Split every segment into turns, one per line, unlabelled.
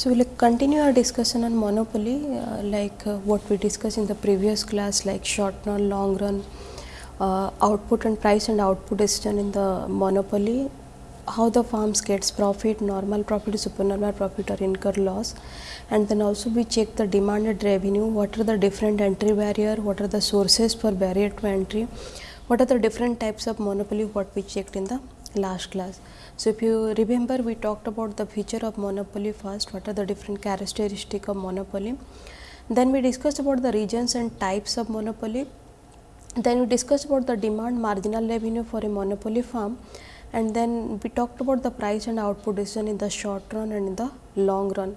So, we will continue our discussion on monopoly uh, like uh, what we discussed in the previous class like short run, long run, uh, output and price and output decision in the monopoly, how the firms gets profit, normal profit, supernormal profit or incur loss. And then also we check the demanded revenue, what are the different entry barrier, what are the sources for barrier to entry, what are the different types of monopoly? What we checked in the last class. So, if you remember we talked about the feature of monopoly first, what are the different characteristic of monopoly. Then we discussed about the regions and types of monopoly. Then we discussed about the demand marginal revenue for a monopoly firm and then we talked about the price and output decision in the short run and in the long run.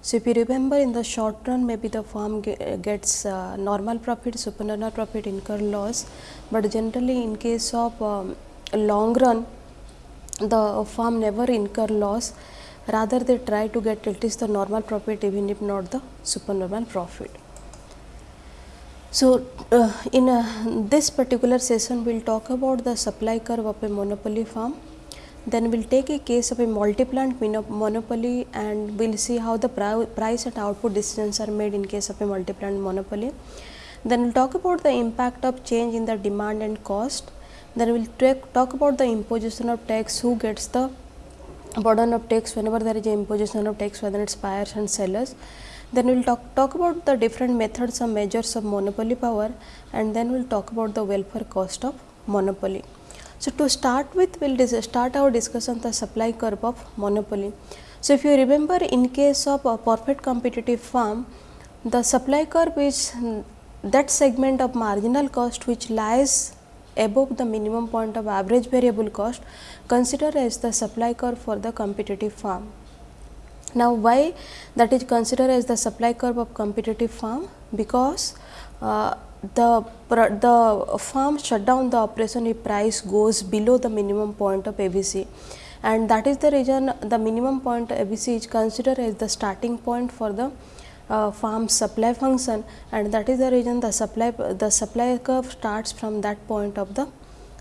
So, if you remember in the short run maybe the firm gets uh, normal profit, supernormal profit, incur loss, but generally in case of um, long run the firm never incur loss rather they try to get at least the normal profit even if not the supernormal profit. So, uh, in uh, this particular session we will talk about the supply curve of a monopoly firm then we will take a case of a multi-plant monopoly and we will see how the price and output decisions are made in case of a multi-plant monopoly. Then we will talk about the impact of change in the demand and cost then we will talk about the imposition of tax, who gets the burden of tax whenever there is imposition of tax whether it is buyers and sellers. Then we will talk, talk about the different methods of measures of monopoly power and then we will talk about the welfare cost of monopoly. So, to start with we will start our discussion the supply curve of monopoly. So, if you remember in case of a perfect competitive firm, the supply curve is that segment of marginal cost which lies above the minimum point of average variable cost considered as the supply curve for the competitive firm. Now, why that is considered as the supply curve of competitive firm? Because uh, the the firm shut down the operation if price goes below the minimum point of AVC and that is the reason the minimum point AVC is considered as the starting point for the uh, farm supply function and that is the reason the supply the supply curve starts from that point of the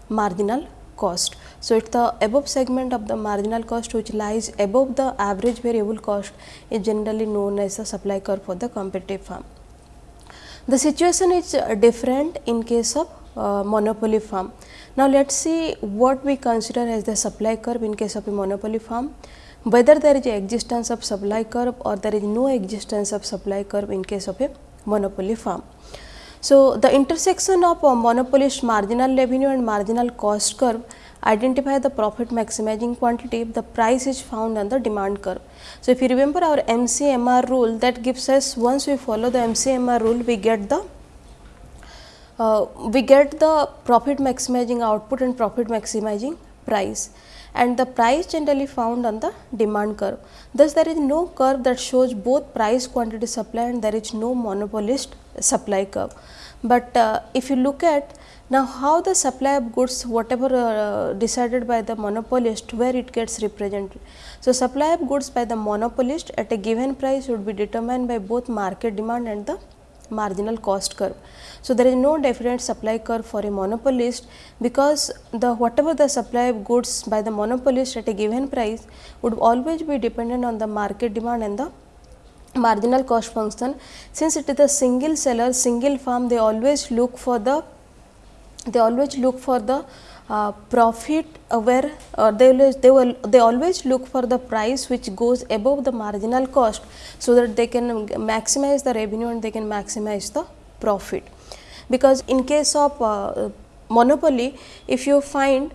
marginal cost. So, it is the above segment of the marginal cost which lies above the average variable cost is generally known as the supply curve for the competitive firm. The situation is uh, different in case of uh, monopoly firm. Now, let us see what we consider as the supply curve in case of a monopoly firm whether there is existence of supply curve or there is no existence of supply curve in case of a monopoly firm. So, the intersection of a monopolist marginal revenue and marginal cost curve identify the profit maximizing quantity if the price is found on the demand curve. So, if you remember our MCMR rule that gives us once we follow the MCMR rule we get the uh, we get the profit maximizing output and profit maximizing price and the price generally found on the demand curve. Thus, there is no curve that shows both price quantity supply and there is no monopolist supply curve. But uh, if you look at now how the supply of goods whatever uh, decided by the monopolist where it gets represented. So, supply of goods by the monopolist at a given price would be determined by both market demand and the marginal cost curve. So, there is no definite supply curve for a monopolist because the whatever the supply of goods by the monopolist at a given price would always be dependent on the market demand and the marginal cost function. Since it is a single seller, single farm, they always look for the they always look for the uh, profit uh, where uh, they always they will they always look for the price which goes above the marginal cost so that they can maximize the revenue and they can maximize the profit. Because in case of uh, monopoly if you find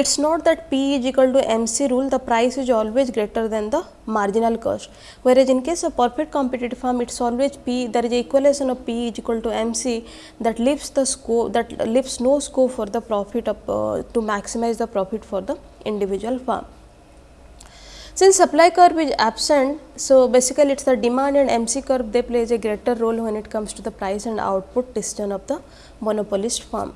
it is not that P is equal to MC rule, the price is always greater than the marginal cost. Whereas, in case of perfect competitive firm, it is always P, there is a equation of P is equal to MC that leaves the scope, that leaves no scope for the profit of, uh, to maximize the profit for the individual firm. Since supply curve is absent, so basically it is the demand and MC curve they plays a greater role when it comes to the price and output decision of the monopolist firm.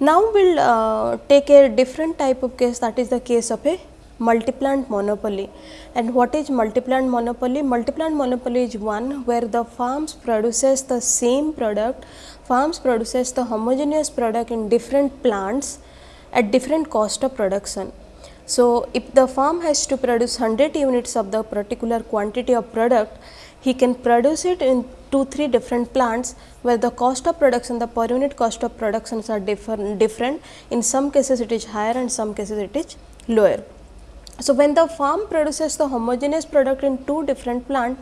Now, we will uh, take a different type of case that is the case of a multi-plant monopoly. And what is multi-plant monopoly? Multi-plant monopoly is one where the farms produces the same product, farms produces the homogeneous product in different plants at different cost of production. So, if the farm has to produce 100 units of the particular quantity of product, he can produce it in 2 3 different plants where the cost of production the per unit cost of productions are different different in some cases it is higher and some cases it is lower. So, when the farm produces the homogeneous product in two different plant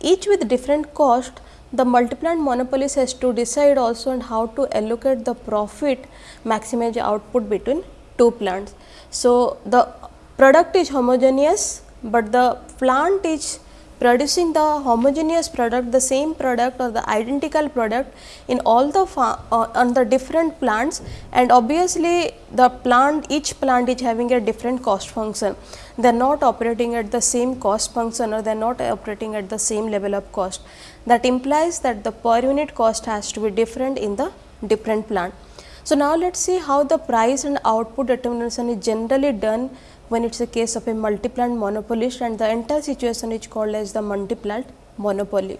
each with different cost the multi-plant monopolist has to decide also on how to allocate the profit maximize output between two plants. So, the product is homogeneous, but the plant is producing the homogeneous product the same product or the identical product in all the uh, on the different plants. And obviously the plant each plant is having a different cost function. They are not operating at the same cost function or they are not operating at the same level of cost. That implies that the per unit cost has to be different in the different plant. So, now let us see how the price and output determination is generally done when it is a case of a multi-plant monopolist and the entire situation is called as the multi-plant monopoly.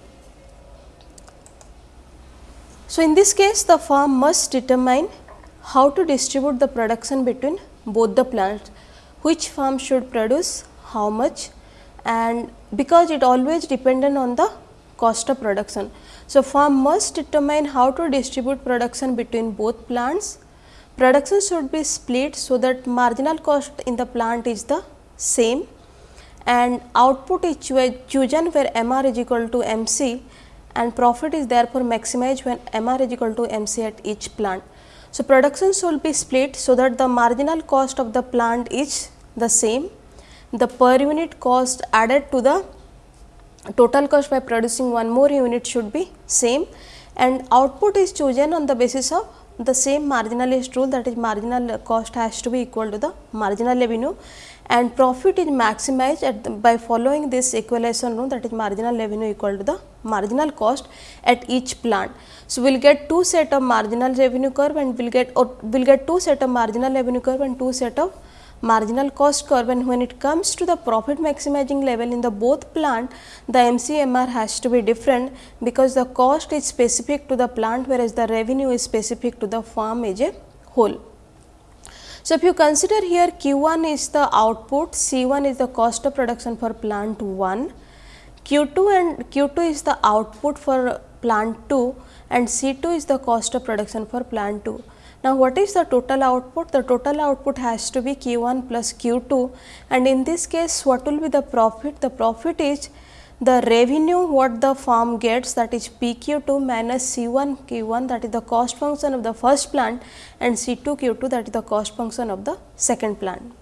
So, in this case the farm must determine how to distribute the production between both the plants, which farm should produce how much and because it always dependent on the cost of production. So, farm must determine how to distribute production between both plants Production should be split so that marginal cost in the plant is the same. And output is chosen where MR is equal to MC and profit is therefore maximized when MR is equal to MC at each plant. So, production should be split so that the marginal cost of the plant is the same, the per unit cost added to the total cost by producing one more unit should be same. And output is chosen on the basis of the same marginalist rule that is marginal cost has to be equal to the marginal revenue and profit is maximized the, by following this equalization rule that is marginal revenue equal to the marginal cost at each plant. So, we will get two set of marginal revenue curve and we will get or we will get two set of marginal revenue curve and two set of marginal cost curve and when it comes to the profit maximizing level in the both plant the MCMR has to be different because the cost is specific to the plant whereas the revenue is specific to the farm as a whole. So, if you consider here Q1 is the output, C1 is the cost of production for plant 1, Q2 and Q2 is the output for plant 2 and C2 is the cost of production for plant 2. Now, what is the total output? The total output has to be Q1 plus Q2 and in this case what will be the profit? The profit is the revenue what the farm gets that is PQ2 minus C1 Q1 that is the cost function of the first plant and C2 Q2 that is the cost function of the second plant.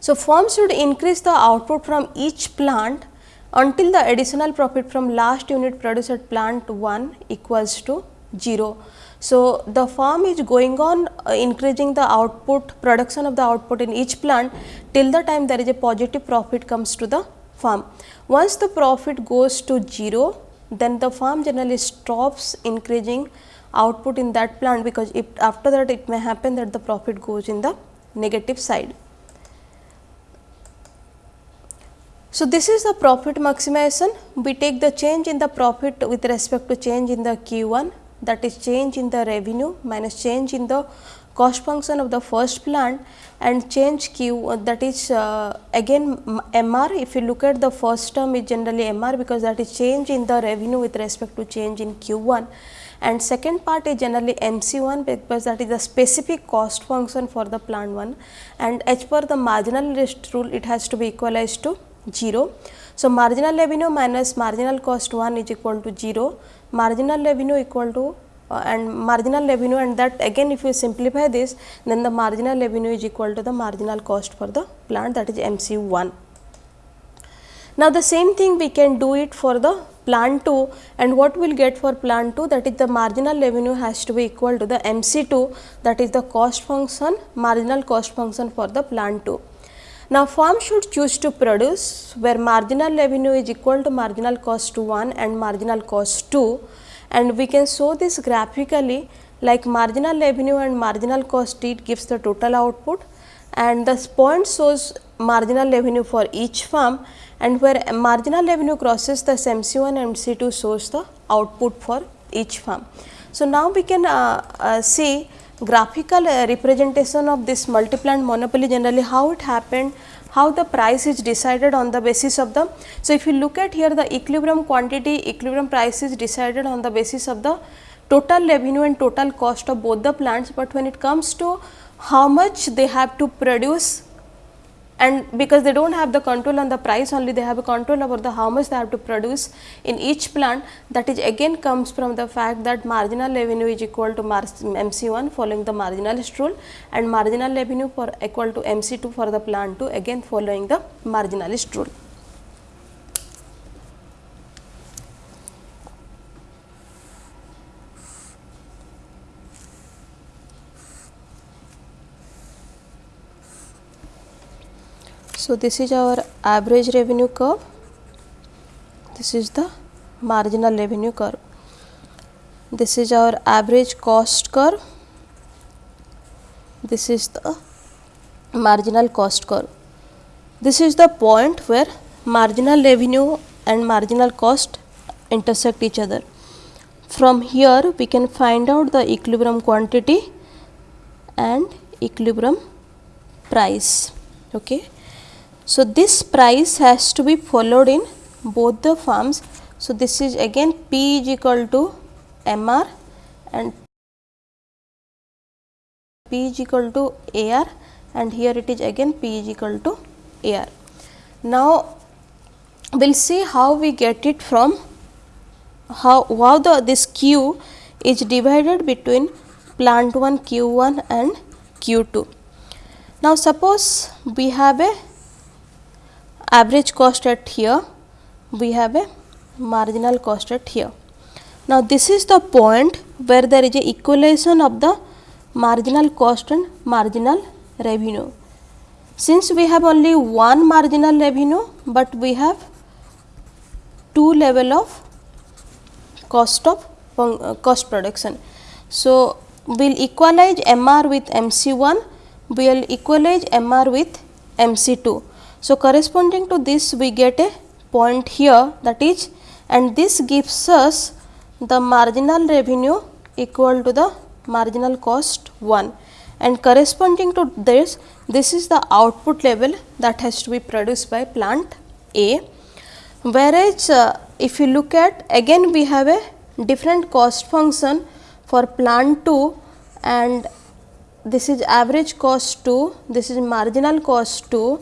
So, firm should increase the output from each plant until the additional profit from last unit produced at plant 1 equals to 0. So, the farm is going on uh, increasing the output production of the output in each plant till the time there is a positive profit comes to the farm. Once the profit goes to 0 then the farm generally stops increasing output in that plant because if after that it may happen that the profit goes in the negative side. So, this is the profit maximization. We take the change in the profit with respect to change in the Q1 that is change in the revenue minus change in the cost function of the first plant and change q uh, that is uh, again mr if you look at the first term is generally mr because that is change in the revenue with respect to change in q1 and second part is generally mc1 because that is the specific cost function for the plant 1 and as per the marginal list rule it has to be equalized to 0 so, marginal revenue minus marginal cost 1 is equal to 0, marginal revenue equal to uh, and marginal revenue and that again if you simplify this then the marginal revenue is equal to the marginal cost for the plant that is MC1. Now, the same thing we can do it for the plant 2 and what we will get for plant 2 that is the marginal revenue has to be equal to the MC2 that is the cost function marginal cost function for the plant 2. Now, firm should choose to produce where marginal revenue is equal to marginal cost 1 and marginal cost 2 and we can show this graphically like marginal revenue and marginal cost it gives the total output. And this point shows marginal revenue for each firm and where marginal revenue crosses the MC1 and MC2 shows the output for each firm. So, now we can uh, uh, see graphical uh, representation of this multi-plant monopoly generally how it happened, how the price is decided on the basis of the. So, if you look at here the equilibrium quantity, equilibrium price is decided on the basis of the total revenue and total cost of both the plants, but when it comes to how much they have to produce and because they do not have the control on the price only they have a control over the how much they have to produce in each plant that is again comes from the fact that marginal revenue is equal to MC1 following the marginalist rule and marginal revenue for equal to MC2 for the plant 2 again following the marginalist rule. So, this is our average revenue curve, this is the marginal revenue curve, this is our average cost curve, this is the marginal cost curve. This is the point where marginal revenue and marginal cost intersect each other. From here we can find out the equilibrium quantity and equilibrium price. Okay. So, this price has to be followed in both the farms. So, this is again P is equal to M R and P is equal to A R and here it is again P is equal to A R. Now, we will see how we get it from how, how the this Q is divided between plant 1 Q 1 and Q 2. Now, suppose we have a average cost at here, we have a marginal cost at here. Now, this is the point where there is a equalization of the marginal cost and marginal revenue. Since we have only one marginal revenue, but we have two level of cost of uh, cost production. So, we will equalize MR with MC1, we will equalize MR with MC2. So, corresponding to this we get a point here that is and this gives us the marginal revenue equal to the marginal cost 1 and corresponding to this this is the output level that has to be produced by plant A. Whereas, uh, if you look at again we have a different cost function for plant 2 and this is average cost 2, this is marginal cost 2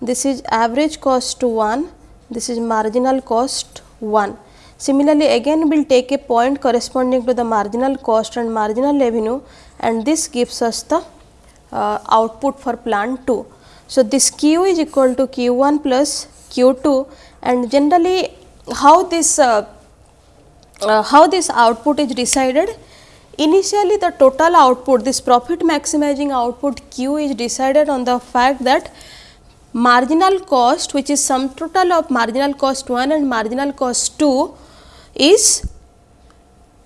this is average cost 1, this is marginal cost 1. Similarly, again we will take a point corresponding to the marginal cost and marginal revenue and this gives us the uh, output for plant 2. So, this Q is equal to Q 1 plus Q 2 and generally how this uh, uh, how this output is decided initially the total output this profit maximizing output Q is decided on the fact that marginal cost which is sum total of marginal cost 1 and marginal cost 2 is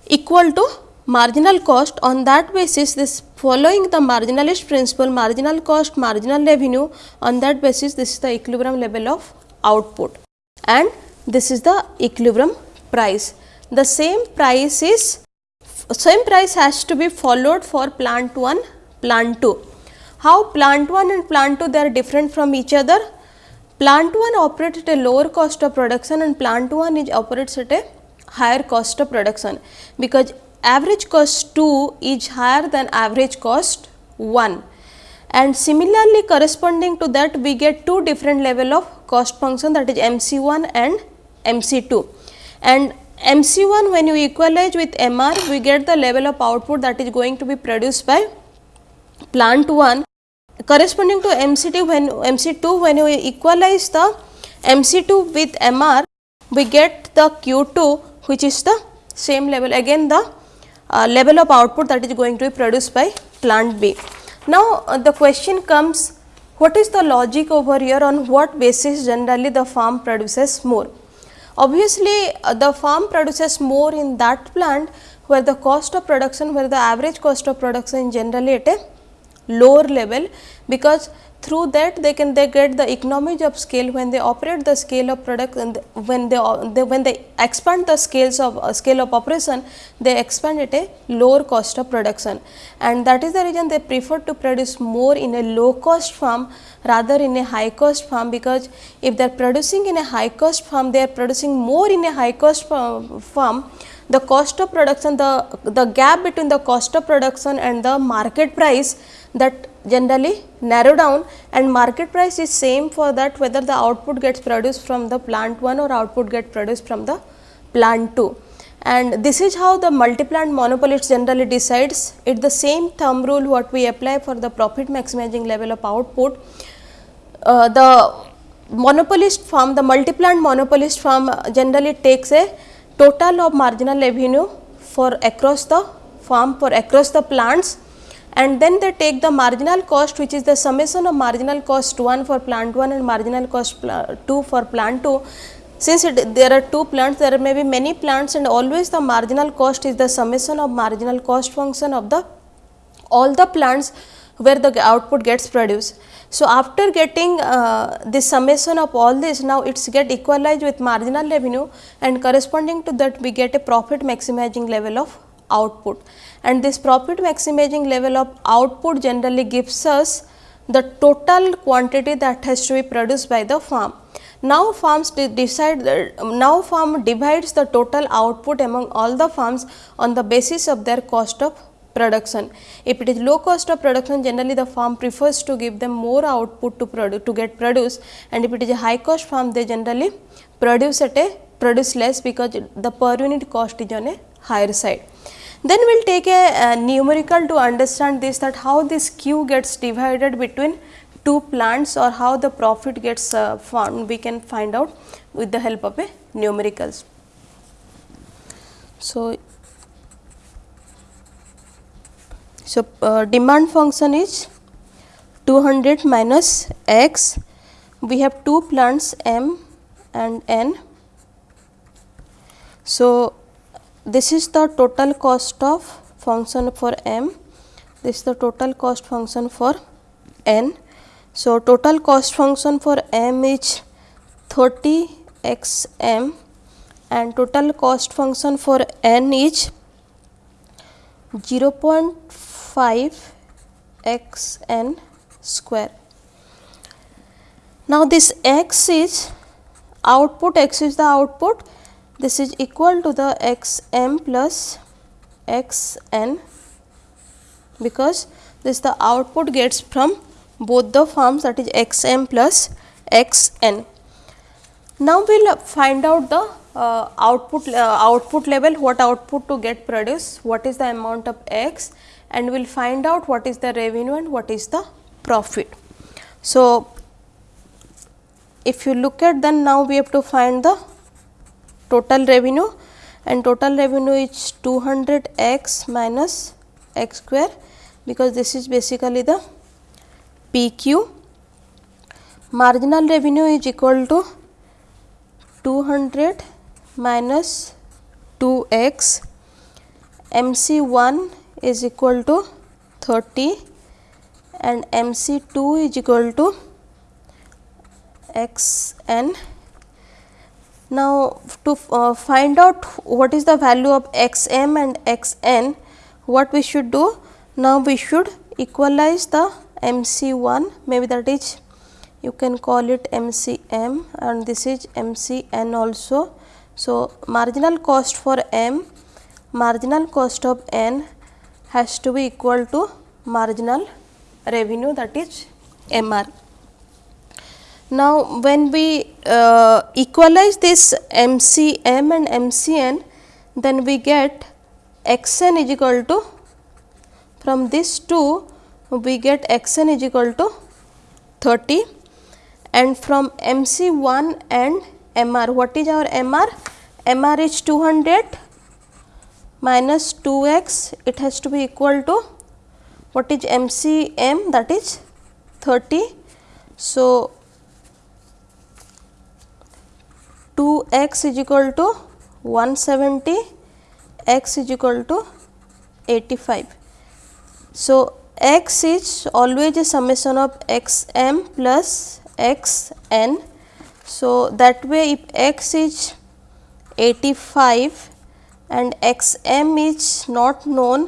equal to marginal cost. On that basis this following the marginalist principle marginal cost marginal revenue on that basis this is the equilibrium level of output. And this is the equilibrium price. The same price is same price has to be followed for plant 1 plant 2 how plant 1 and plant 2 they are different from each other? Plant 1 operates at a lower cost of production and plant 1 is operates at a higher cost of production. Because average cost 2 is higher than average cost 1 and similarly corresponding to that we get two different level of cost function that is MC1 and MC2 and MC1 when you equalize with MR we get the level of output that is going to be produced by plant 1 corresponding to MC2 when MC2 when you equalize the MC2 with MR we get the Q2 which is the same level again the uh, level of output that is going to be produced by plant B. Now, uh, the question comes what is the logic over here on what basis generally the farm produces more. Obviously, uh, the farm produces more in that plant where the cost of production where the average cost of production generally at a lower level because through that they can they get the economies of scale when they operate the scale of product and when they, they when they expand the scales of uh, scale of operation they expand at a lower cost of production. And that is the reason they prefer to produce more in a low cost farm rather in a high cost farm because if they are producing in a high cost farm they are producing more in a high cost farm the cost of production the the gap between the cost of production and the market price that generally narrow down and market price is same for that whether the output gets produced from the plant 1 or output get produced from the plant 2 and this is how the multi-plant monopolist generally decides it the same thumb rule what we apply for the profit maximizing level of output. Uh, the monopolist firm the multi-plant monopolist firm generally takes a total of marginal revenue for across the farm for across the plants and then they take the marginal cost which is the summation of marginal cost 1 for plant 1 and marginal cost 2 for plant 2. Since it, there are two plants there may be many plants and always the marginal cost is the summation of marginal cost function of the all the plants where the output gets produced. So, after getting uh, the summation of all this now it is get equalized with marginal revenue and corresponding to that we get a profit maximizing level of output and this profit maximizing level of output generally gives us the total quantity that has to be produced by the farm. Now, farms decide now farm divides the total output among all the farms on the basis of their cost of production. If it is low cost of production generally the farm prefers to give them more output to produce to get produce and if it is a high cost farm they generally produce at a produce less because the per unit cost is on a higher side. Then we will take a, a, numerical to understand this that how this Q gets divided between two plants or how the profit gets uh, found we can find out with the help of a numericals. So, so uh, demand function is 200 minus x. We have two plants m and n. So, this is the total cost of function for m. This is the total cost function for n. So total cost function for m is 30 x m. And total cost function for n is 0.5 x n square now this x is output x is the output this is equal to the x m plus x n because this the output gets from both the farms that is x m plus x n. Now, we will find out the uh, output uh, output level what output to get produced what is the amount of x and we will find out what is the revenue and what is the profit. So, if you look at then now we have to find the total revenue and total revenue is 200 x minus x square because this is basically the PQ. Marginal revenue is equal to 200 minus 2x, MC1 is equal to 30 and MC2 is equal to xn now, to uh, find out what is the value of x m and x n, what we should do? Now, we should equalize the m c 1 maybe that is you can call it m c m and this is m c n also. So, marginal cost for m, marginal cost of n has to be equal to marginal revenue that is m r. Now, when we uh, equalize this MCM and MCN, then we get xn is equal to from this 2 we get xn is equal to 30 and from MC1 and MR what is our MR? MR is 200 minus 2x it has to be equal to what is MCM that is 30. So, 2 x is equal to 170 x is equal to 85. So, x is always a summation of x m plus x n. So, that way if x is 85 and x m is not known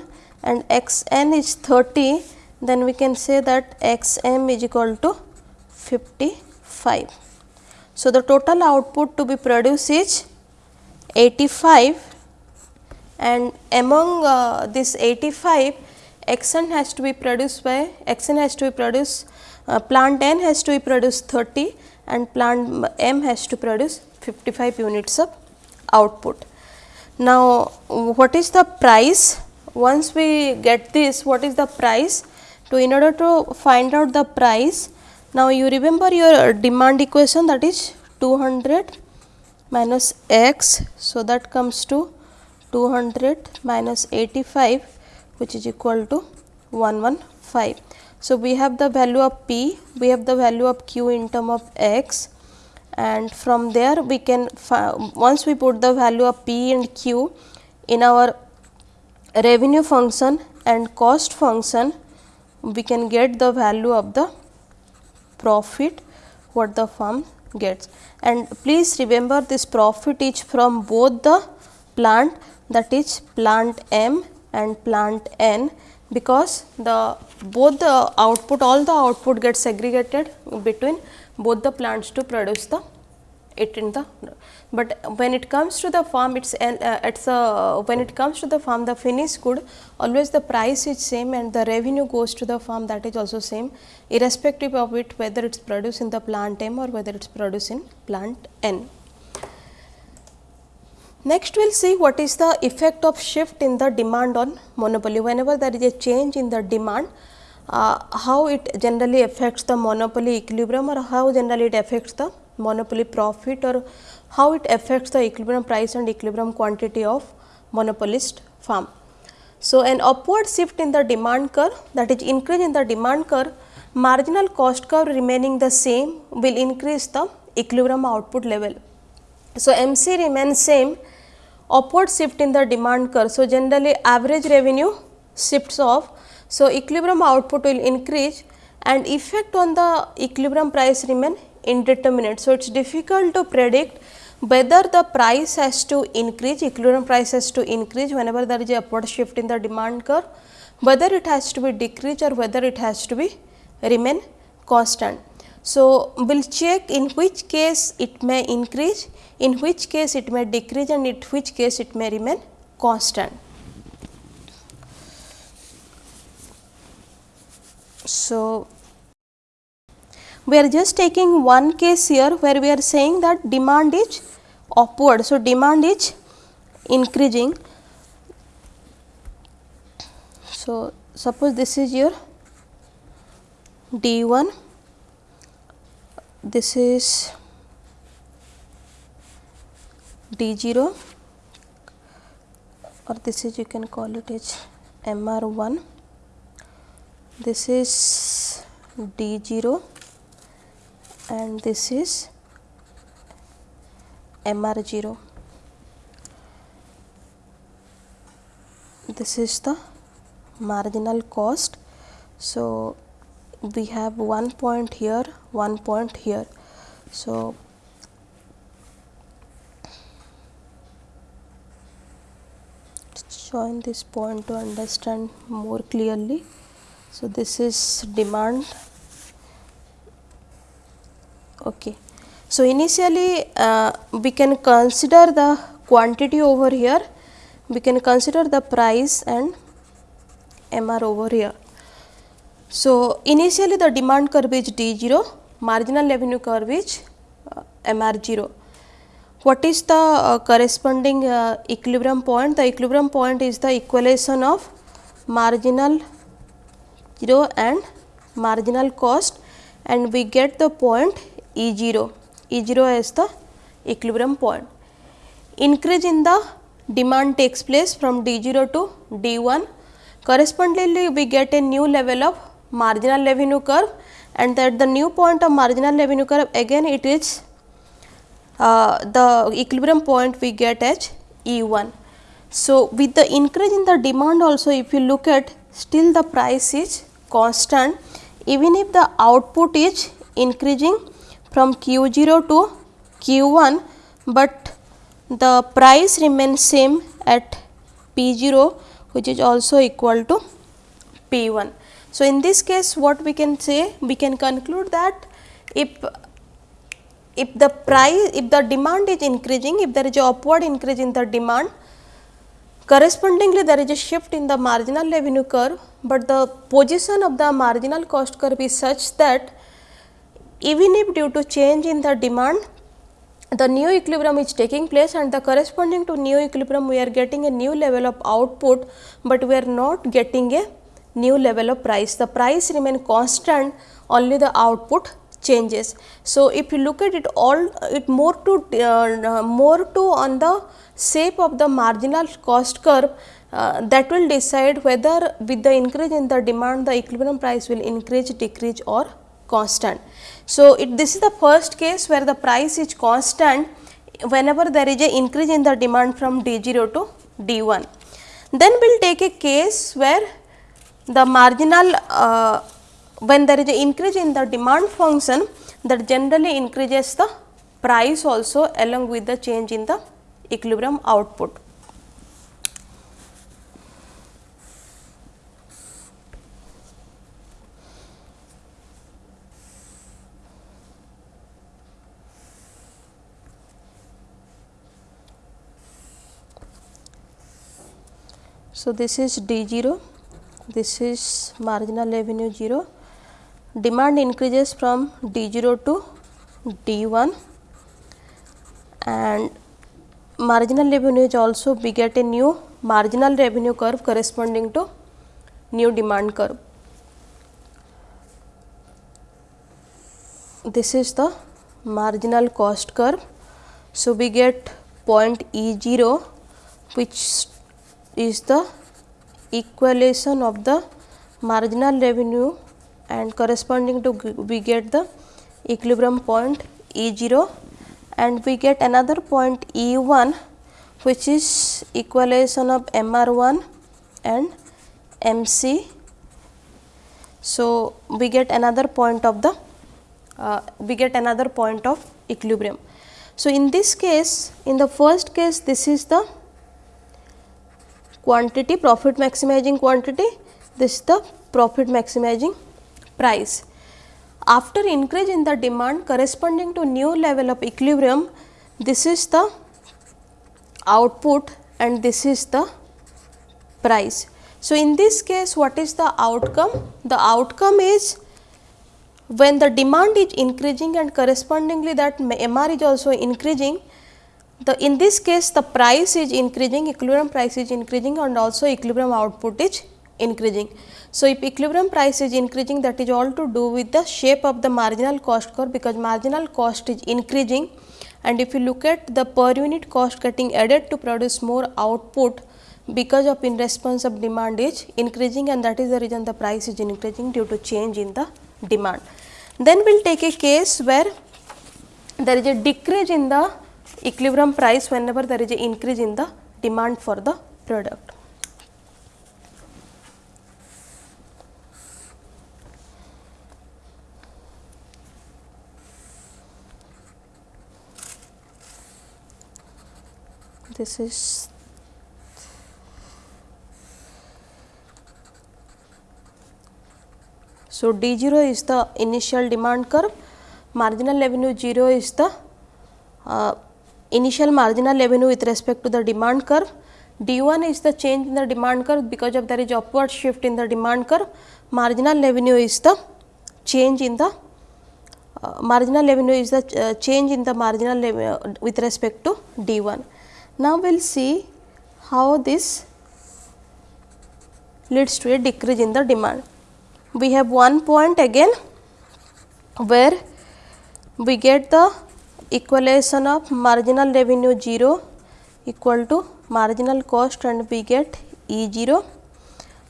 and x n is 30, then we can say that x m is equal to 55. So, the total output to be produced is 85 and among uh, this 85 x n has to be produced by x n has to be produced uh, plant n has to be produced 30 and plant m has to produce 55 units of output. Now, what is the price? Once we get this, what is the price? To in order to find out the price, now you remember your demand equation that is 200 minus x. So, that comes to 200 minus 85 which is equal to 115. So, we have the value of p, we have the value of q in term of x and from there we can once we put the value of p and q in our revenue function and cost function we can get the value of the profit what the firm gets. And please remember this profit is from both the plant that is plant M and plant N because the both the output all the output gets segregated between both the plants to produce the it in the but when it comes to the farm it's uh, it's a when it comes to the farm the finished good always the price is same and the revenue goes to the farm that is also same irrespective of it whether it's produced in the plant M or whether it's produced in plant N. Next, we will see what is the effect of shift in the demand on monopoly. Whenever there is a change in the demand, uh, how it generally affects the monopoly equilibrium or how generally it affects the monopoly profit or how it affects the equilibrium price and equilibrium quantity of monopolist farm. So, an upward shift in the demand curve that is increase in the demand curve, marginal cost curve remaining the same will increase the equilibrium output level. So, MC remains same upward shift in the demand curve. So, generally average revenue shifts off. So, equilibrium output will increase and effect on the equilibrium price remain indeterminate. So, it is difficult to predict whether the price has to increase, equilibrium price has to increase whenever there is a upward shift in the demand curve, whether it has to be decrease or whether it has to be remain constant. So, we will check in which case it may increase, in which case it may decrease and in which case it may remain constant. So, we are just taking one case here where we are saying that demand is upward. So, demand is increasing. So, suppose this is your D 1 this is D0 or this is you can call it as MR1 this is D0 and this is MR0 this is the marginal cost so we have one point here one point here. So, join this point to understand more clearly. So, this is demand. Okay. So, initially uh, we can consider the quantity over here, we can consider the price and MR over here. So, initially the demand curve is D0, marginal revenue curve is uh, MR0. What is the uh, corresponding uh, equilibrium point? The equilibrium point is the equalization of marginal 0 and marginal cost and we get the point E0, E0 is the equilibrium point. Increase in the demand takes place from D0 to D1 correspondingly we get a new level of marginal revenue curve and that the new point of marginal revenue curve again it is uh, the equilibrium point we get as E1. So, with the increase in the demand also if you look at still the price is constant even if the output is increasing from q 0 to q 1, but the price remains same at p 0 which is also equal to p 1. So, in this case what we can say we can conclude that if if the price if the demand is increasing if there is a upward increase in the demand correspondingly there is a shift in the marginal revenue curve, but the position of the marginal cost curve is such that even if due to change in the demand the new equilibrium is taking place and the corresponding to new equilibrium we are getting a new level of output, but we are not getting a new level of price. The price remain constant only the output changes. So, if you look at it all it more to uh, more to on the shape of the marginal cost curve uh, that will decide whether with the increase in the demand the equilibrium price will increase decrease or constant. So, it, this is the first case where the price is constant whenever there is a increase in the demand from D 0 to D 1. Then we will take a case where the marginal uh, when there is an increase in the demand function that generally increases the price also along with the change in the equilibrium output. So, this is D 0, this is marginal revenue 0, demand increases from D 0 to D 1 and marginal revenue is also beget a new marginal revenue curve corresponding to new demand curve. This is the marginal cost curve. So, we get point E 0 which is the equation of the marginal revenue and corresponding to we get the equilibrium point E 0 and we get another point E 1 which is equalization of M R 1 and M C. So, we get another point of the uh, we get another point of equilibrium. So, in this case in the first case this is the quantity profit maximizing quantity this is the profit maximizing price after increase in the demand corresponding to new level of equilibrium, this is the output and this is the price. So, in this case what is the outcome? The outcome is when the demand is increasing and correspondingly that MR is also increasing, the in this case the price is increasing, equilibrium price is increasing and also equilibrium output is increasing. So, if equilibrium price is increasing that is all to do with the shape of the marginal cost curve because marginal cost is increasing and if you look at the per unit cost getting added to produce more output because of in response of demand is increasing and that is the reason the price is increasing due to change in the demand. Then we will take a case where there is a decrease in the equilibrium price whenever there is a increase in the demand for the product. This is So, D 0 is the initial demand curve, marginal revenue 0 is the uh, initial marginal revenue with respect to the demand curve, D 1 is the change in the demand curve because of there is upward shift in the demand curve, marginal revenue is the change in the uh, marginal revenue is the uh, change in the marginal revenue with respect to D 1. Now, we will see how this leads to a decrease in the demand. We have one point again where we get the equalization of marginal revenue 0 equal to marginal cost and we get E 0.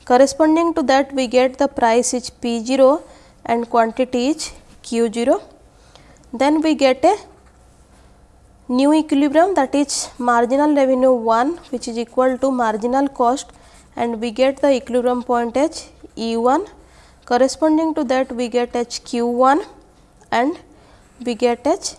Corresponding to that we get the price is P 0 and quantity is Q 0. Then we get a new equilibrium that is marginal revenue 1 which is equal to marginal cost and we get the equilibrium point as E 1 corresponding to that we get h q 1 and we get h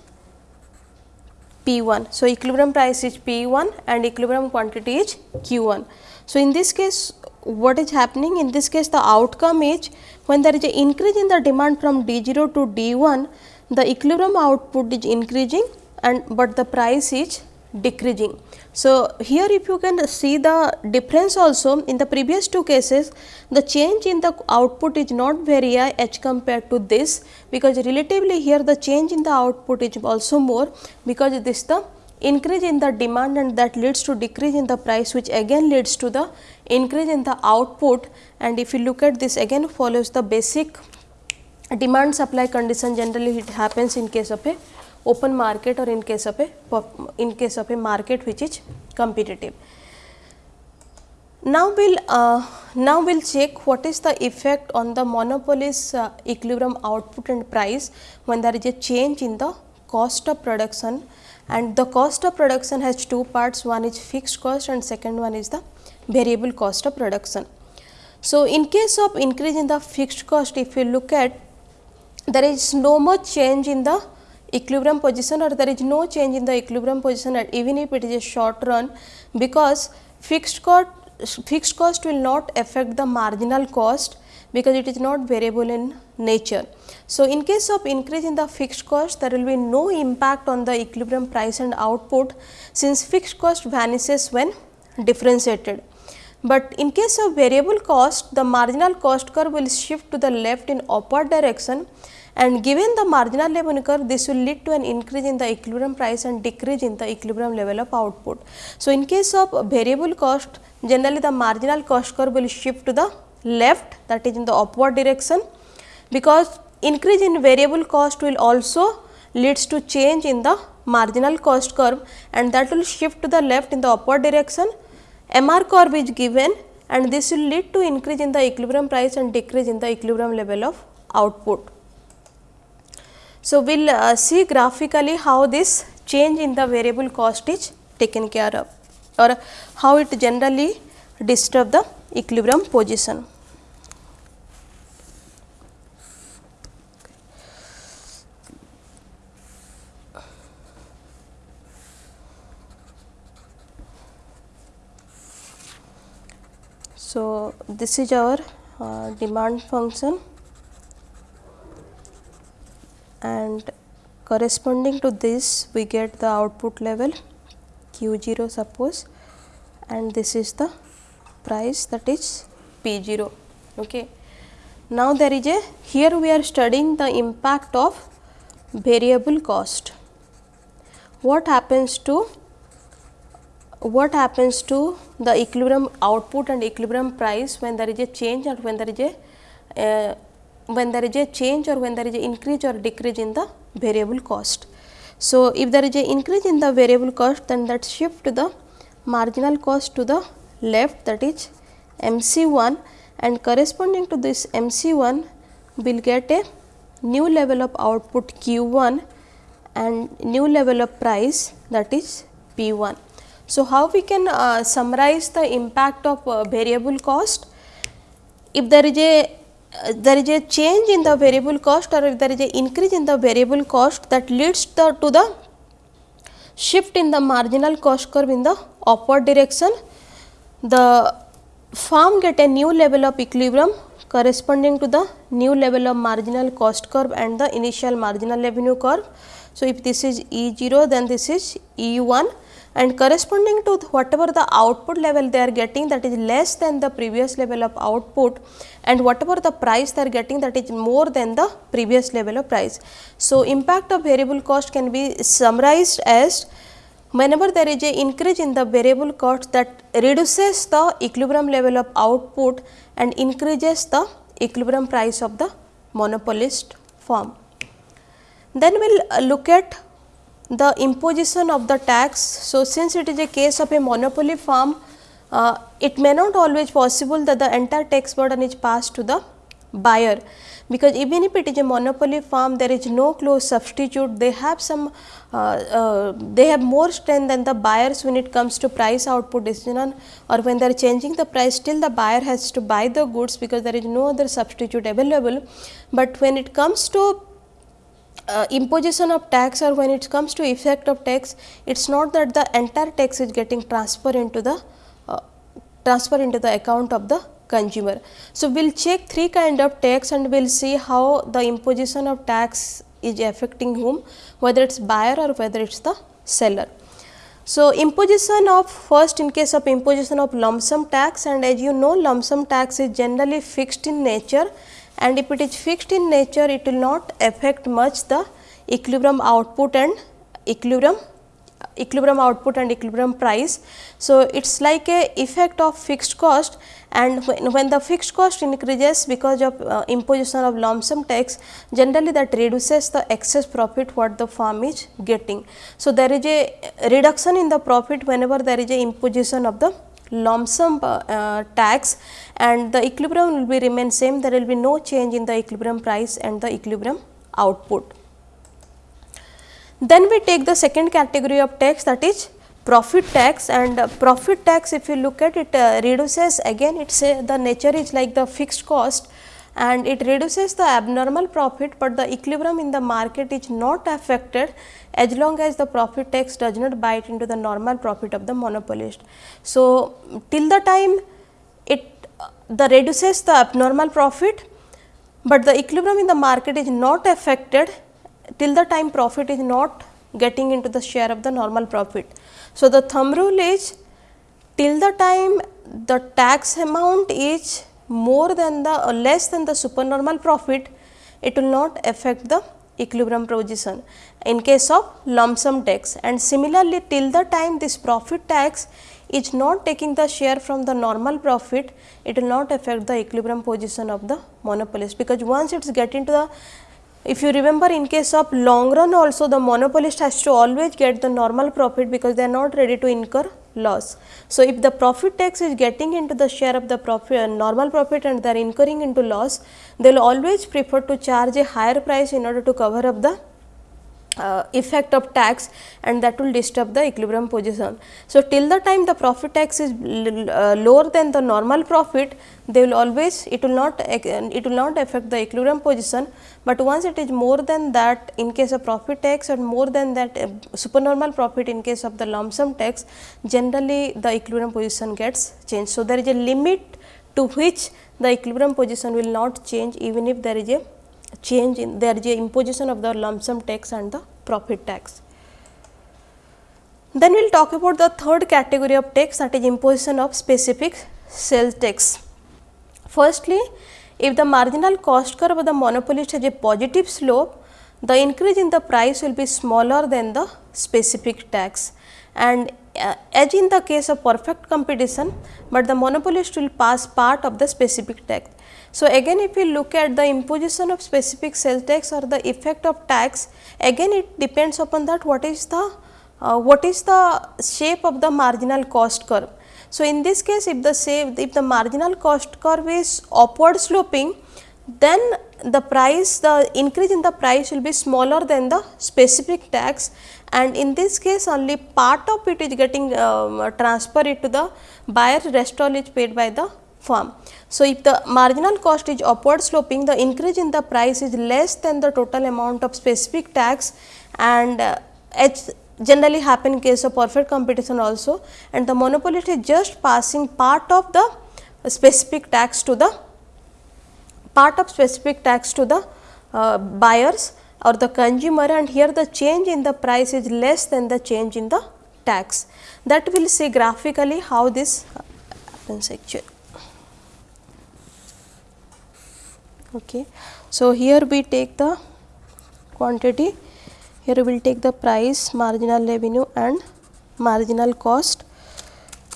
p 1. So, equilibrium price is p 1 and equilibrium quantity is q 1. So, in this case what is happening in this case the outcome is when there is a increase in the demand from d 0 to d 1 the equilibrium output is increasing and but the price is decreasing. So, here if you can see the difference also in the previous two cases the change in the output is not very high as compared to this because relatively here the change in the output is also more because this the increase in the demand and that leads to decrease in the price which again leads to the increase in the output and if you look at this again follows the basic demand supply condition generally it happens in case of a open market और in case of a in case of a market which is competitive now will now will check what is the effect on the monopolist equilibrium output and price when there is a change in the cost of production and the cost of production has two part one is fixed cost and second one is the variable cost of production so in case of increase in the fixed cost if you look at there is no much change in the equilibrium position or there is no change in the equilibrium position at even if it is a short run because fixed cost fixed cost will not affect the marginal cost because it is not variable in nature. So, in case of increase in the fixed cost there will be no impact on the equilibrium price and output since fixed cost vanishes when differentiated. But in case of variable cost the marginal cost curve will shift to the left in upward direction and given the marginal level curve this will lead to an increase in the equilibrium price and decrease in the equilibrium level of output. So, in case of variable cost generally the marginal cost curve will shift to the left that is in the upward direction because increase in variable cost will also leads to change in the marginal cost curve and that will shift to the left in the upward direction. MR curve is given and this will lead to increase in the equilibrium price and decrease in the equilibrium level of output. So, we will uh, see graphically how this change in the variable cost is taken care of or how it generally disturb the equilibrium position. So, this is our uh, demand function and corresponding to this we get the output level q 0 suppose and this is the price that is p 0. Okay. Now, there is a here we are studying the impact of variable cost. What happens to what happens to the equilibrium output and equilibrium price when there is a change or when there is a uh, when there is a change or when there is a increase or decrease in the variable cost. So, if there is a increase in the variable cost then that shift the marginal cost to the left that is MC 1 and corresponding to this MC 1 we will get a new level of output Q 1 and new level of price that is P 1. So, how we can uh, summarize the impact of uh, variable cost? If there is a there is a change in the variable cost or if there is a increase in the variable cost that leads the, to the shift in the marginal cost curve in the upward direction, the firm get a new level of equilibrium corresponding to the new level of marginal cost curve and the initial marginal revenue curve. So, if this is E 0 then this is E 1 and corresponding to whatever the output level they are getting that is less than the previous level of output and whatever the price they are getting that is more than the previous level of price. So, impact of variable cost can be summarized as whenever there is a increase in the variable cost that reduces the equilibrium level of output and increases the equilibrium price of the monopolist firm. Then we will uh, look at the imposition of the tax. So, since it is a case of a monopoly firm, uh, it may not always possible that the entire tax burden is passed to the buyer, because even if it is a monopoly firm there is no close substitute they have some uh, uh, they have more strength than the buyers when it comes to price output decision or when they are changing the price still the buyer has to buy the goods because there is no other substitute available. But when it comes to uh, imposition of tax or when it comes to effect of tax, it is not that the entire tax is getting transfer into the transfer into the account of the consumer. So, we will check three kind of tax and we will see how the imposition of tax is affecting whom whether it is buyer or whether it is the seller. So, imposition of first in case of imposition of lump sum tax and as you know lump sum tax is generally fixed in nature and if it is fixed in nature it will not affect much the equilibrium output and equilibrium equilibrium output and equilibrium price. So, it is like a effect of fixed cost and when, the fixed cost increases because of uh, imposition of lump sum tax generally that reduces the excess profit what the firm is getting. So, there is a reduction in the profit whenever there is a imposition of the lump sum uh, tax and the equilibrium will be remain same there will be no change in the equilibrium price and the equilibrium output. Then we take the second category of tax that is profit tax and uh, profit tax if you look at it uh, reduces again it say the nature is like the fixed cost and it reduces the abnormal profit, but the equilibrium in the market is not affected as long as the profit tax does not bite into the normal profit of the monopolist. So, till the time it the reduces the abnormal profit, but the equilibrium in the market is not affected till the time profit is not getting into the share of the normal profit. So, the thumb rule is till the time the tax amount is more than the or less than the supernormal profit, it will not affect the equilibrium position. In case of lump sum tax. And similarly till the time this profit tax is not taking the share from the normal profit, it will not affect the equilibrium position of the monopolist. Because once it is get into the if you remember in case of long run also the monopolist has to always get the normal profit because they are not ready to incur loss. So, if the profit tax is getting into the share of the profit uh, normal profit and they are incurring into loss, they will always prefer to charge a higher price in order to cover up the uh, effect of tax and that will disturb the equilibrium position. So, till the time the profit tax is uh, lower than the normal profit, they will always it will not it will not affect the equilibrium position, but once it is more than that in case of profit tax and more than that uh, supernormal profit in case of the lump sum tax, generally the equilibrium position gets changed. So, there is a limit to which the equilibrium position will not change even if there is a change in there is a imposition of the lump sum tax and the profit tax. Then we will talk about the third category of tax that is imposition of specific sales tax. Firstly, if the marginal cost curve of the monopolist has a positive slope, the increase in the price will be smaller than the specific tax and uh, as in the case of perfect competition, but the monopolist will pass part of the specific tax. So, again if we look at the imposition of specific sales tax or the effect of tax, again it depends upon that what is the uh, what is the shape of the marginal cost curve. So, in this case if the same if the marginal cost curve is upward sloping, then the price the increase in the price will be smaller than the specific tax and in this case only part of it is getting um, transferred to the buyer rest all is paid by the firm. So, if the marginal cost is upward sloping, the increase in the price is less than the total amount of specific tax and uh, generally happen in case of perfect competition also and the monopolist is just passing part of the specific tax to the part of specific tax to the uh, buyers or the consumer and here the change in the price is less than the change in the tax. That will see graphically how this happens actually. Okay. So, here we take the quantity. Here we will take the price marginal revenue and marginal cost.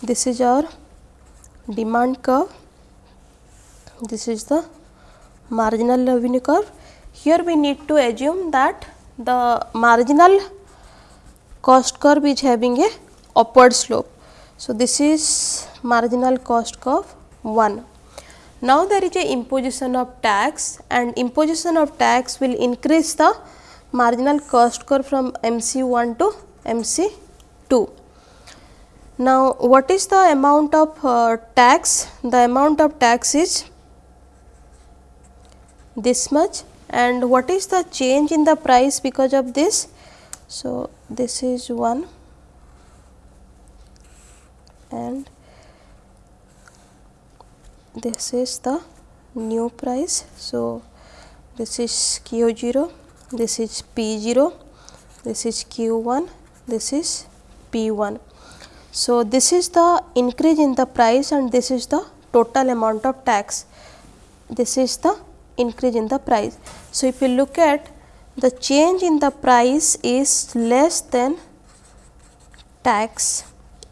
This is our demand curve. This is the marginal revenue curve. Here we need to assume that the marginal cost curve is having a upward slope. So this is marginal cost curve 1 Now, there is a imposition of tax and imposition of tax will increase the marginal cost curve from MC 1 to MC 2. Now, what is the amount of uh, tax? The amount of tax is this much and what is the change in the price because of this? So, this is 1 and this is the new price. So, this is q 0, this is p 0, this is q 1, this is p 1. So, this is the increase in the price and this is the total amount of tax. This is the increase in the price. So, if you look at the change in the price is less than tax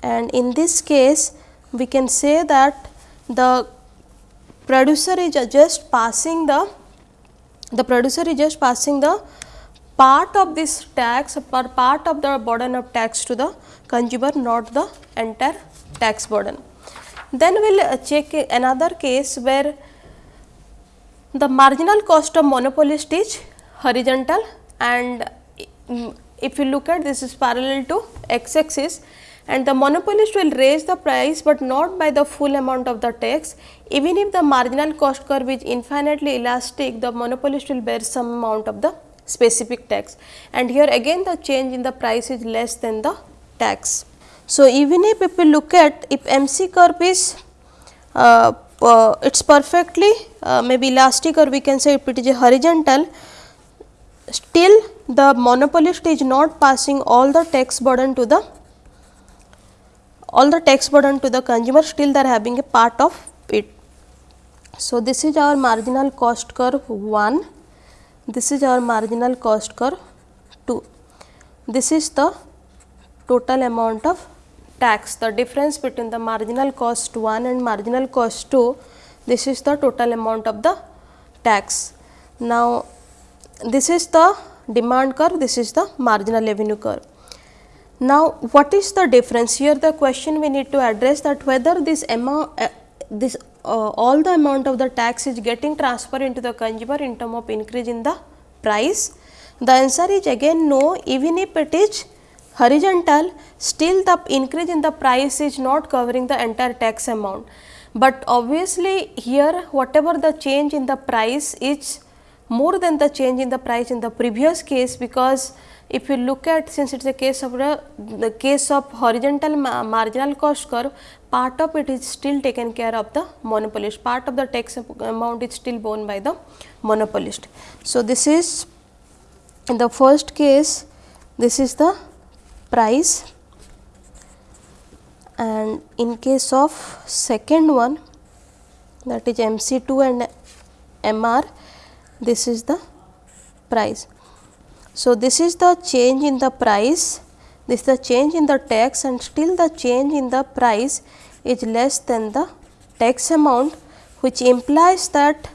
and in this case we can say that the producer is just passing the the producer is just passing the part of this tax or part of the burden of tax to the consumer not the entire tax burden. Then we will uh, check another case where the marginal cost of monopolist is horizontal and mm, if you look at this is parallel to x axis and the monopolist will raise the price, but not by the full amount of the tax. Even if the marginal cost curve is infinitely elastic, the monopolist will bear some amount of the specific tax and here again the change in the price is less than the tax. So, even if, if we look at if MC curve is uh, uh, it is perfectly uh, maybe elastic or we can say it is horizontal still the monopolist is not passing all the tax burden to the all the tax burden to the consumer still they are having a part of it. So, this is our marginal cost curve 1, this is our marginal cost curve 2. This is the total amount of tax, the difference between the marginal cost 1 and marginal cost 2, this is the total amount of the tax. Now, this is the demand curve, this is the marginal revenue curve. Now, what is the difference here the question we need to address that whether this amount uh, this uh, all the amount of the tax is getting transferred into the consumer in term of increase in the price. The answer is again no even if it is horizontal still the increase in the price is not covering the entire tax amount. But obviously, here whatever the change in the price is more than the change in the price in the previous case because if you look at since it is a case of the, the case of horizontal ma marginal cost curve part of it is still taken care of the monopolist part of the tax amount is still borne by the monopolist. So, this is in the first case this is the price and in case of second one that is MC2 and MR this is the price. So, this is the change in the price, this is the change in the tax and still the change in the price is less than the tax amount which implies that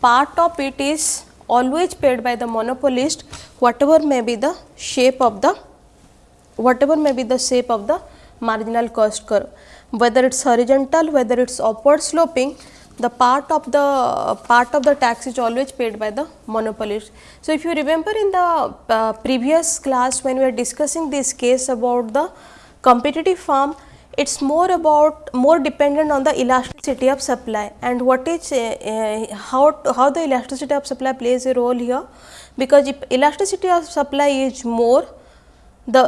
part of it is always paid by the monopolist whatever may be the shape of the whatever may be the shape of the marginal cost curve whether it is horizontal whether it is upward sloping the part of the part of the tax is always paid by the monopolist. So, if you remember in the uh, previous class when we were discussing this case about the competitive farm, it is more about more dependent on the elasticity of supply and what is uh, uh, how, how the elasticity of supply plays a role here because if elasticity of supply is more the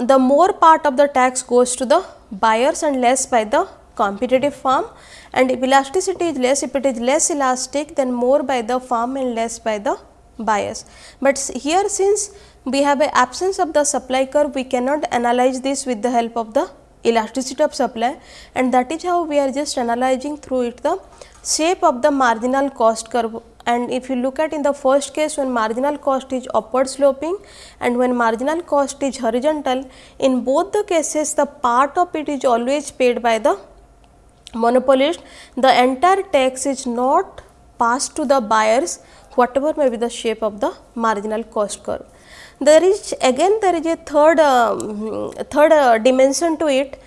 the more part of the tax goes to the buyers and less by the competitive farm and if elasticity is less, if it is less elastic then more by the farm and less by the buyers. But here since we have a absence of the supply curve, we cannot analyze this with the help of the elasticity of supply and that is how we are just analyzing through it the shape of the marginal cost curve and if you look at in the first case when marginal cost is upward sloping and when marginal cost is horizontal in both the cases the part of it is always paid by the monopolist, the entire tax is not passed to the buyers whatever may be the shape of the marginal cost curve. There is again there is a third uh, third uh, dimension to it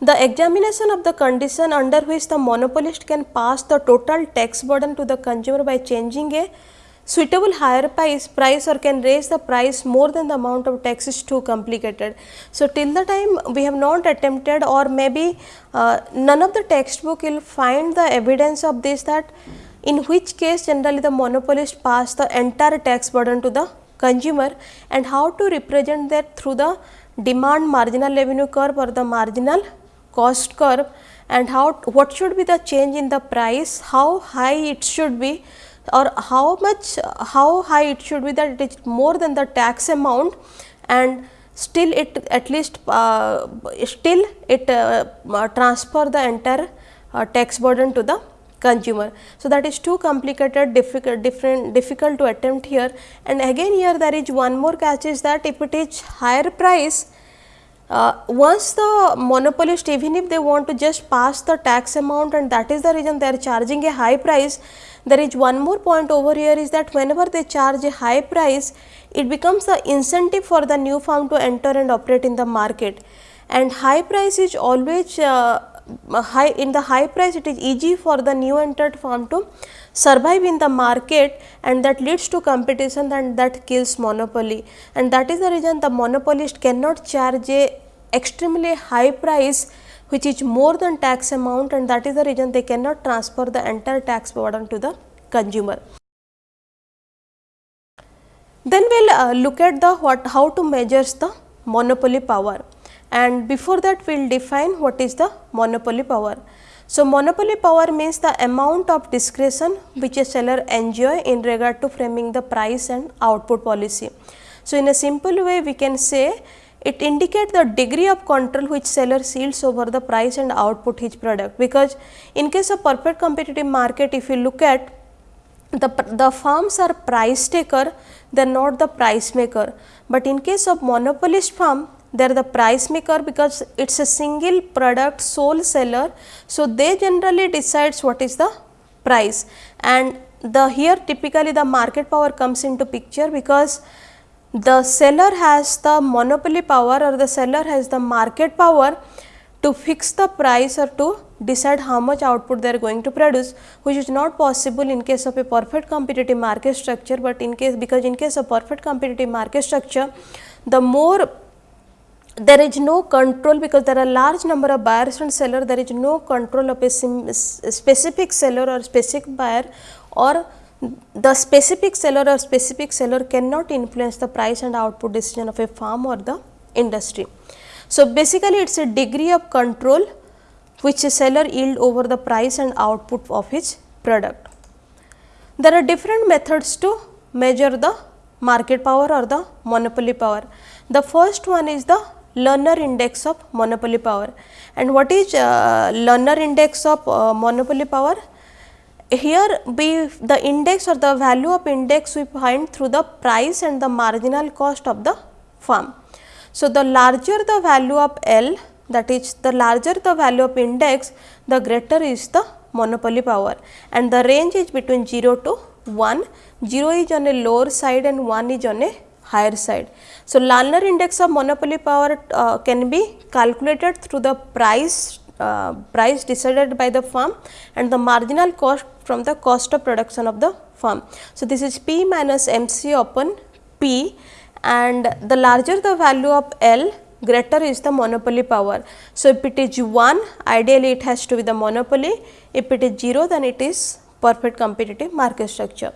The examination of the condition under which the monopolist can pass the total tax burden to the consumer by changing a suitable higher price, price or can raise the price more than the amount of tax is too complicated. So, till the time we have not attempted or maybe uh, none of the textbook will find the evidence of this that in which case generally the monopolist pass the entire tax burden to the consumer and how to represent that through the demand marginal revenue curve or the marginal cost curve and how what should be the change in the price, how high it should be or how much how high it should be that it is more than the tax amount and still it at least uh, still it uh, transfer the entire uh, tax burden to the consumer. So, that is too complicated difficult different difficult to attempt here and again here there is one more catch is that if it is higher price uh, once the monopolist even if they want to just pass the tax amount and that is the reason they are charging a high price there is one more point over here is that whenever they charge a high price it becomes the incentive for the new firm to enter and operate in the market. And high price is always uh, high in the high price it is easy for the new entered firm to survive in the market and that leads to competition and that kills monopoly. And that is the reason the monopolist cannot charge a extremely high price which is more than tax amount and that is the reason they cannot transfer the entire tax burden to the consumer. Then we will uh, look at the what how to measures the monopoly power and before that we will define what is the monopoly power. So, monopoly power means the amount of discretion which a seller enjoy in regard to framing the price and output policy. So, in a simple way we can say it indicates the degree of control which seller yields over the price and output his product. Because in case of perfect competitive market if you look at the, the firms are price taker they are not the price maker, but in case of monopolist firm they are the price maker because it is a single product sole seller. So, they generally decides what is the price. And the here typically the market power comes into picture because the seller has the monopoly power or the seller has the market power to fix the price or to decide how much output they are going to produce which is not possible in case of a perfect competitive market structure, but in case because in case of perfect competitive market structure the more there is no control because there are large number of buyers and seller there is no control of a specific seller or specific buyer or the specific seller or specific seller cannot influence the price and output decision of a farm or the industry. So, basically it is a degree of control which a seller yield over the price and output of his product. There are different methods to measure the market power or the monopoly power. The first one is the Lerner index of monopoly power. And what is uh, Lerner index of uh, monopoly power? Here we the index or the value of index we find through the price and the marginal cost of the firm. So, the larger the value of L that is the larger the value of index the greater is the monopoly power and the range is between 0 to 1, 0 is on a lower side and 1 is on a higher side. So, Lerner index of monopoly power uh, can be calculated through the price uh, price decided by the firm and the marginal cost from the cost of production of the firm. So, this is P minus MC upon P and the larger the value of L greater is the monopoly power. So, if it is 1 ideally it has to be the monopoly, if it is 0 then it is perfect competitive market structure.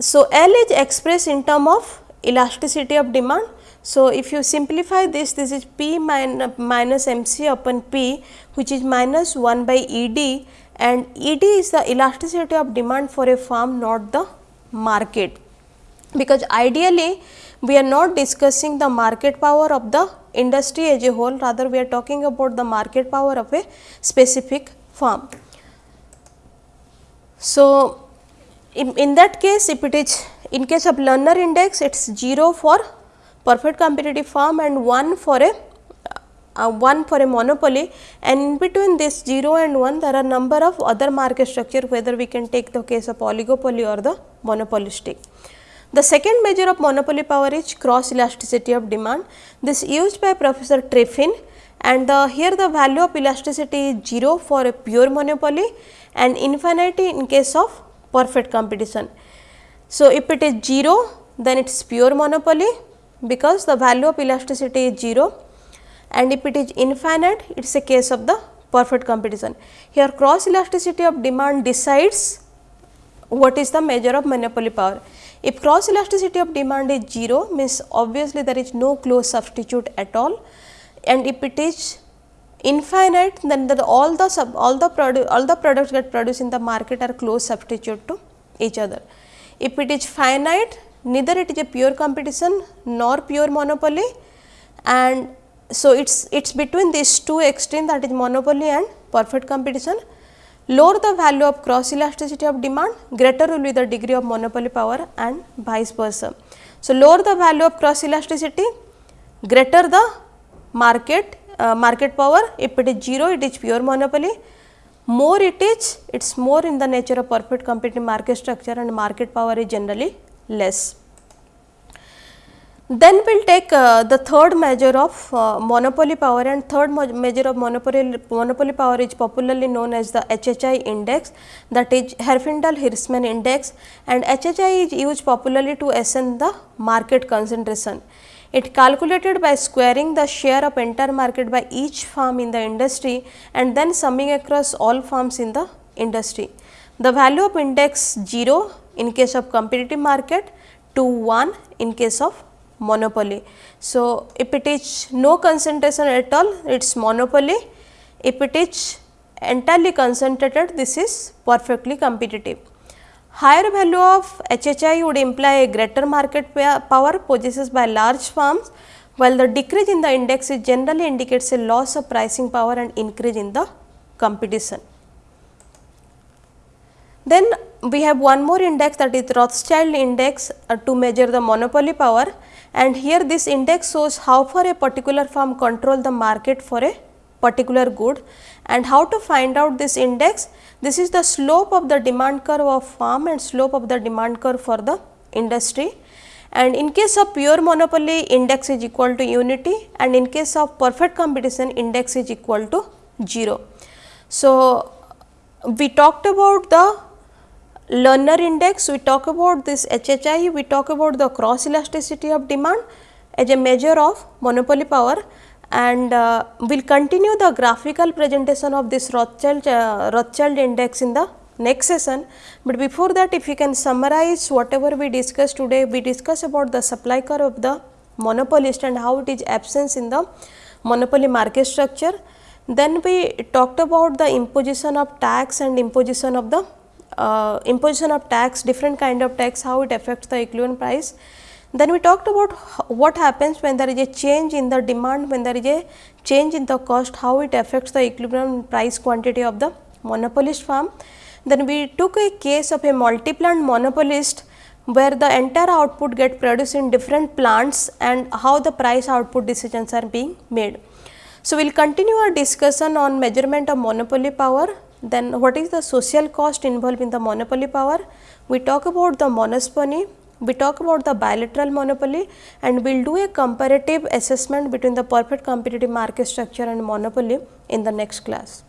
So, L is expressed in term of elasticity of demand. So, if you simplify this, this is P min minus m c upon P which is minus 1 by E d and E d is the elasticity of demand for a firm not the market. Because ideally we are not discussing the market power of the industry as a whole rather we are talking about the market power of a specific firm. So, in, in that case if it is in case of Lerner index it is 0 for perfect competitive firm and 1 for a uh, 1 for a monopoly and in between this 0 and 1 there are number of other market structure whether we can take the case of oligopoly or the monopolistic. The second measure of monopoly power is cross elasticity of demand. This used by Professor Triffin and the here the value of elasticity is 0 for a pure monopoly and infinity in case of perfect competition. So, if it is 0 then it is pure monopoly because the value of elasticity is 0 and if it is infinite it is a case of the perfect competition. Here cross elasticity of demand decides what is the measure of monopoly power. If cross elasticity of demand is 0 means obviously there is no close substitute at all and if it is infinite then the, all the sub, all the all the products get produced in the market are close substitute to each other. If it is finite neither it is a pure competition nor pure monopoly and so it's it's between these two extremes that is monopoly and perfect competition. Lower the value of cross elasticity of demand greater will be the degree of monopoly power and vice versa. So, lower the value of cross elasticity greater the market uh, market power if it is 0 it is pure monopoly more it is it is more in the nature of perfect competitive market structure and market power is generally less. Then we will take uh, the third measure of uh, monopoly power and third measure of monopoly, monopoly power is popularly known as the HHI index that is Herfindahl-Hirschman index and HHI is used popularly to assign the market concentration. It calculated by squaring the share of entire market by each firm in the industry and then summing across all firms in the industry. The value of index 0 in case of competitive market to 1 in case of monopoly. So, if it is no concentration at all it is monopoly, if it is entirely concentrated this is perfectly competitive. Higher value of HHI would imply a greater market power possessed by large firms while the decrease in the index is generally indicates a loss of pricing power and increase in the competition. Then we have one more index that is Rothschild index uh, to measure the monopoly power and here this index shows how far a particular firm control the market for a particular good and how to find out this index. This is the slope of the demand curve of firm and slope of the demand curve for the industry and in case of pure monopoly index is equal to unity and in case of perfect competition index is equal to 0. So, we talked about the Lerner index, we talk about this HHI, we talk about the cross elasticity of demand as a measure of monopoly power and uh, we will continue the graphical presentation of this Rothschild, uh, Rothschild index in the next session. But before that if you can summarize whatever we discussed today, we discussed about the supply curve of the monopolist and how it is absence in the monopoly market structure. Then we talked about the imposition of tax and imposition of the uh, imposition of tax, different kind of tax, how it affects the equivalent price. Then we talked about what happens when there is a change in the demand, when there is a change in the cost, how it affects the equilibrium price quantity of the monopolist firm. Then we took a case of a multi-plant monopolist where the entire output get produced in different plants and how the price output decisions are being made. So, we will continue our discussion on measurement of monopoly power then what is the social cost involved in the monopoly power? We talk about the monopsony, we talk about the bilateral monopoly and we will do a comparative assessment between the perfect competitive market structure and monopoly in the next class.